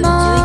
も